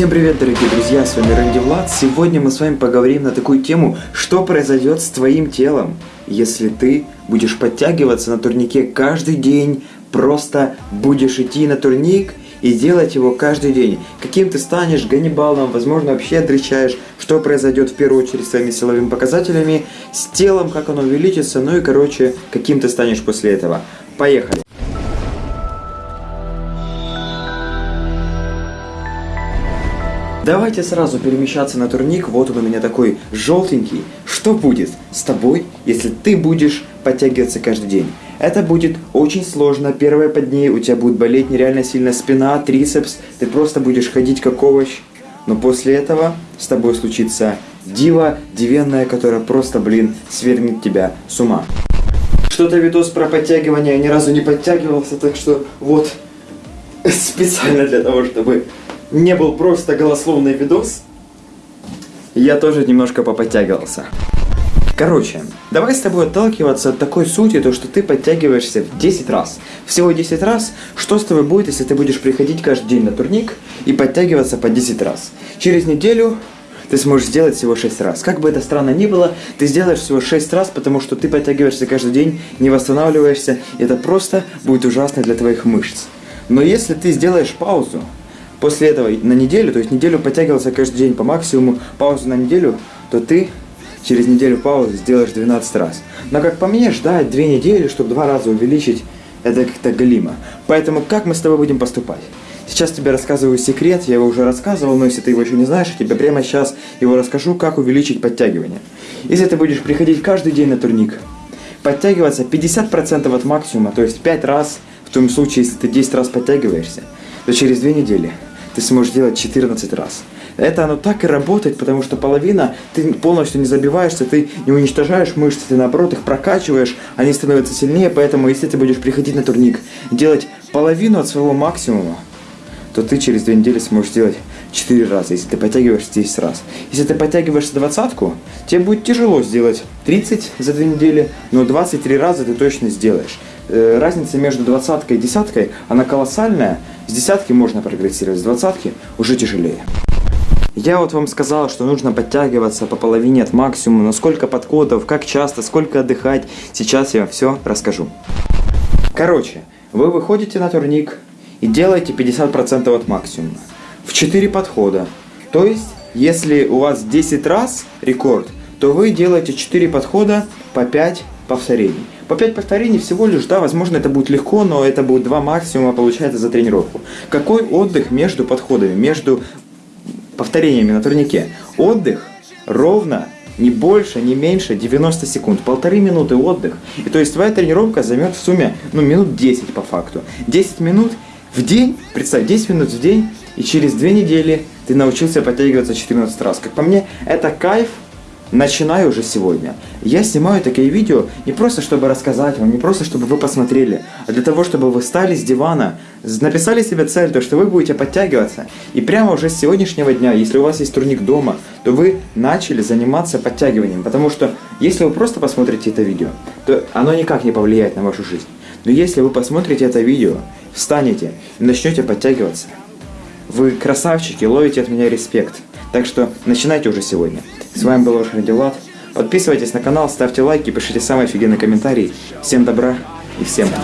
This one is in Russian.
Всем привет, дорогие друзья, с вами Рэнди Влад. Сегодня мы с вами поговорим на такую тему, что произойдет с твоим телом, если ты будешь подтягиваться на турнике каждый день, просто будешь идти на турник и делать его каждый день. Каким ты станешь ганнибалом, возможно, вообще отречаешь, что произойдет в первую очередь с твоими силовыми показателями, с телом, как оно увеличится, ну и, короче, каким ты станешь после этого. Поехали! Давайте сразу перемещаться на турник. Вот он у меня такой желтенький. Что будет с тобой, если ты будешь подтягиваться каждый день? Это будет очень сложно. Первые по дней у тебя будет болеть нереально сильно спина, трицепс. Ты просто будешь ходить как овощ. Но после этого с тобой случится дива дивенная, которая просто, блин, свернет тебя с ума. Что-то видос про подтягивание, я ни разу не подтягивался, так что вот специально для того, чтобы не был просто голословный видос, я тоже немножко поподтягивался. Короче, давай с тобой отталкиваться от такой сути, то что ты подтягиваешься в 10 раз. Всего 10 раз. Что с тобой будет, если ты будешь приходить каждый день на турник и подтягиваться по 10 раз? Через неделю ты сможешь сделать всего 6 раз. Как бы это странно ни было, ты сделаешь всего 6 раз, потому что ты подтягиваешься каждый день, не восстанавливаешься, и это просто будет ужасно для твоих мышц. Но если ты сделаешь паузу, после этого на неделю, то есть неделю подтягивался каждый день по максимуму, паузу на неделю, то ты через неделю паузы сделаешь 12 раз. Но как по мне, ждать 2 недели, чтобы два раза увеличить, это как-то галимо. Поэтому как мы с тобой будем поступать? Сейчас тебе рассказываю секрет, я его уже рассказывал, но если ты его еще не знаешь, я тебе прямо сейчас его расскажу, как увеличить подтягивание. Если ты будешь приходить каждый день на турник, подтягиваться 50% от максимума, то есть 5 раз, в том случае, если ты 10 раз подтягиваешься, то через 2 недели ты сможешь делать 14 раз. Это оно так и работает, потому что половина, ты полностью не забиваешься, ты не уничтожаешь мышцы, ты наоборот их прокачиваешь, они становятся сильнее, поэтому если ты будешь приходить на турник, делать половину от своего максимума, то ты через две недели сможешь сделать 4 раза, если ты подтягиваешься 10 раз. Если ты подтягиваешься двадцатку, тебе будет тяжело сделать 30 за 2 недели, но 23 раза ты точно сделаешь. Э, разница между двадцаткой и десяткой, она колоссальная. С десятки можно прогрессировать, с двадцатки уже тяжелее. Я вот вам сказал, что нужно подтягиваться по половине от максимума, но сколько подходов, как часто, сколько отдыхать, сейчас я вам все расскажу. Короче, вы выходите на турник и делаете 50% от максимума. В 4 подхода. То есть, если у вас 10 раз рекорд, то вы делаете 4 подхода по 5 повторений. По 5 повторений всего лишь, да, возможно это будет легко, но это будет 2 максимума, получается, за тренировку. Какой отдых между подходами, между повторениями на турнике? Отдых ровно не больше, не меньше 90 секунд. Полторы минуты отдых. И то есть твоя тренировка займет в сумме, ну, минут 10 по факту. 10 минут в день, представь, 10 минут в день, и через 2 недели ты научился подтягиваться 14 раз. Как по мне, это кайф, Начинаю уже сегодня. Я снимаю такие видео не просто, чтобы рассказать вам, не просто, чтобы вы посмотрели, а для того, чтобы вы встали с дивана, написали себе цель, то, что вы будете подтягиваться, и прямо уже с сегодняшнего дня, если у вас есть турник дома, то вы начали заниматься подтягиванием, потому что если вы просто посмотрите это видео, то оно никак не повлияет на вашу жизнь. Но если вы посмотрите это видео, встанете и начнете подтягиваться, вы красавчики, ловите от меня респект. Так что начинайте уже сегодня. С вами был ваш Радиолат. Подписывайтесь на канал, ставьте лайки, пишите самые офигенные комментарии. Всем добра и всем пока.